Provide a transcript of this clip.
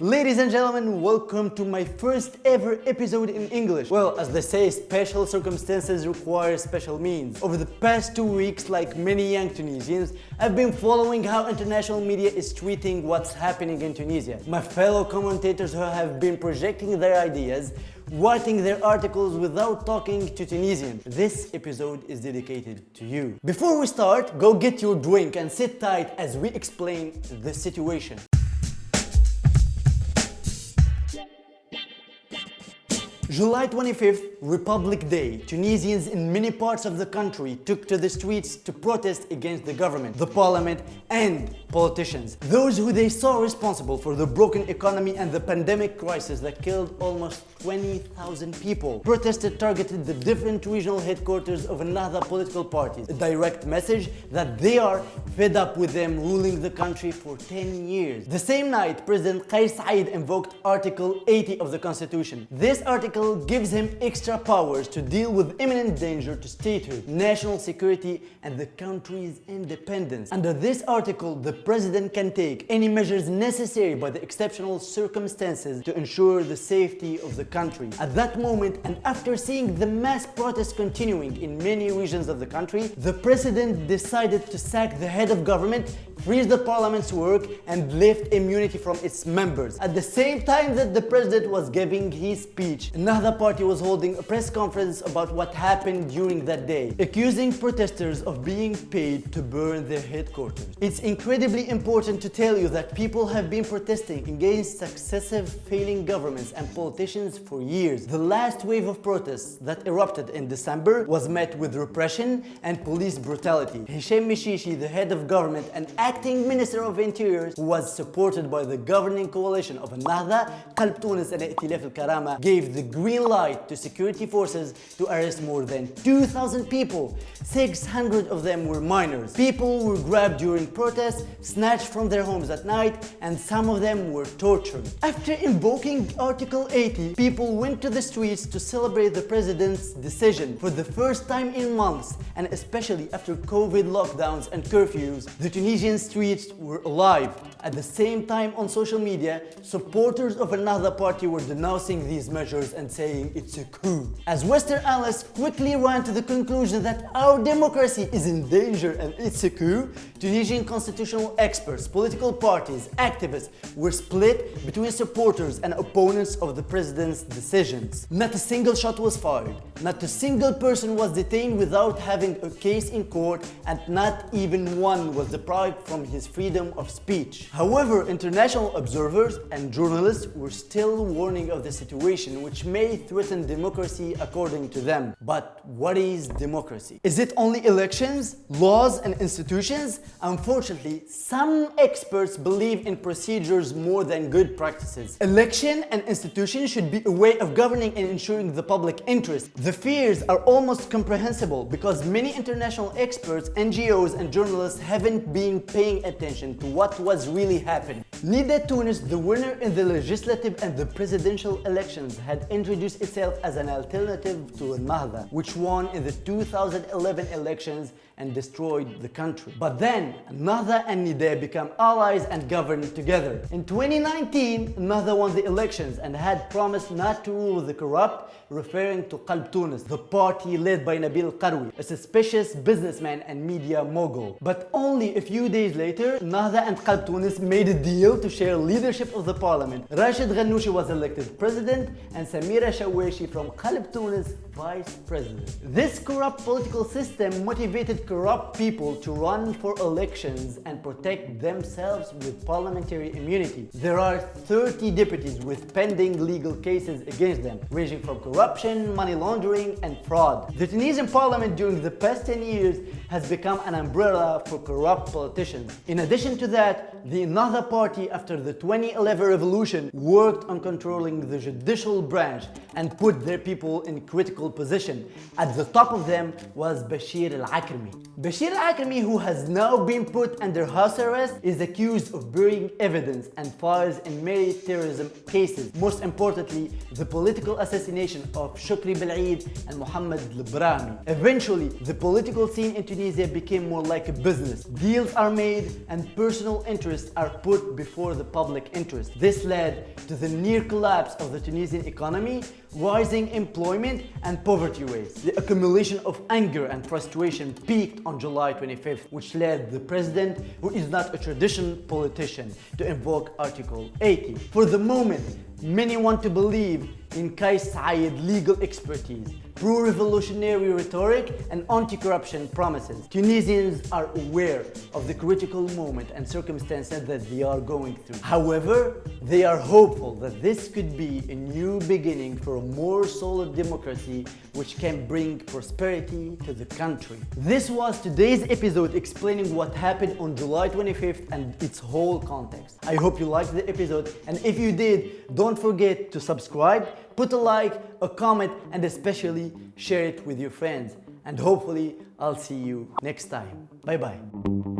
Ladies and gentlemen, welcome to my first ever episode in English. Well, as they say, special circumstances require special means. Over the past two weeks, like many young Tunisians, I've been following how international media is treating what's happening in Tunisia. My fellow commentators who have been projecting their ideas writing their articles without talking to Tunisians. This episode is dedicated to you. Before we start, go get your drink and sit tight as we explain the situation. July 25th, Republic Day, Tunisians in many parts of the country took to the streets to protest against the government, the parliament and politicians. Those who they saw responsible for the broken economy and the pandemic crisis that killed almost 20,000 people. Protested targeted the different regional headquarters of another political party, A direct message that they are fed up with them ruling the country for 10 years. The same night, President Kais Saied invoked Article 80 of the Constitution. This article gives him extra powers to deal with imminent danger to statehood, national security and the country's independence. Under this article, the president can take any measures necessary by the exceptional circumstances to ensure the safety of the country. At that moment and after seeing the mass protests continuing in many regions of the country, the president decided to sack the head of government freeze the parliament's work and lift immunity from its members. At the same time that the president was giving his speech, another party was holding a press conference about what happened during that day, accusing protesters of being paid to burn their headquarters. It's incredibly important to tell you that people have been protesting against successive failing governments and politicians for years. The last wave of protests that erupted in December was met with repression and police brutality. Hisham Mechichi, the head of government and acting Minister of Interior, who was supported by the governing coalition of Ennahda, Qalb Tunis and I'tilaf al-Karama, gave the green light to security forces to arrest more than 2,000 people. 600 of them were minors. People were grabbed during protests, snatched from their homes at night, and some of them were tortured. After invoking Article 80, people went to the streets to celebrate the president's decision. For the first time in months, and especially after COVID lockdowns and curfews, the Tunisian streets were alive. At the same time on social media, supporters of another party were denouncing these measures and saying it's a coup. As Western analysts quickly ran to the conclusion that our democracy is in danger and it's a coup, Tunisian constitutional experts, political parties, activists were split between supporters and opponents of the president's decisions. Not a single shot was fired, not a single person was detained without having a case in court and not even one was deprived from his freedom of speech. However, international observers and journalists were still warning of the situation which may threaten democracy according to them. But what is democracy? Is it only elections, laws and institutions? Unfortunately, some experts believe in procedures more than good practices. Election and institutions should be a way of governing and ensuring the public interest. The fears are almost comprehensible because many international experts, NGOs and journalists haven't been paying attention to what was really happening. Nida Tunis, the winner in the legislative and the presidential elections, had introduced itself as an alternative to Ennahda, which won in the 2011 elections and destroyed the country. But then, Ennahda and Nida became allies and governed together. In 2019, Ennahda won the elections and had promised not to rule the corrupt, referring to Qalb Tunis, the party led by Nabil Karoui, a suspicious businessman and media mogul. But only a few days later, Ennahda and Qalb Tunis made a deal to share leadership of the parliament. Rashid Ghannouchi was elected president and Samira Chaouachi from Qalb Tunis vice president. This corrupt political system motivated corrupt people to run for elections and protect themselves with parliamentary immunity. There are 30 deputies with pending legal cases against them, ranging from corruption, money laundering, and fraud. The Tunisian parliament during the past 10 years has become an umbrella for corrupt politicians. In addition to that, the Ennahda party after the 2011 revolution worked on controlling the judicial branch and put their people in critical position. At the top of them was Bashir al-Akrami. Bashir al-Akrami, who has now been put under house arrest, is accused of burying evidence and files in many terrorism cases. Most importantly, the political assassination of Shukri Belaid and Mohammed al Eventually, the political scene in Tunisia became more like a business. Deals are made and personal interests are put before the public interest. This led to the near collapse of the Tunisian economy, rising employment and poverty rates. The accumulation of anger and frustration peaked on July 25th, which led the president, who is not a traditional politician, to invoke Article 80. For the moment, many want to believe in Kais Saied legal expertise, pro-revolutionary rhetoric and anti-corruption promises. Tunisians are aware of the critical moment and circumstances that they are going through. However, they are hopeful that this could be a new beginning for a more solid democracy which can bring prosperity to the country. This was today's episode explaining what happened on July 25th and its whole context. I hope you liked the episode and if you did, don't forget to subscribe put a like, a comment, and especially share it with your friends. And hopefully, I'll see you next time. Bye bye.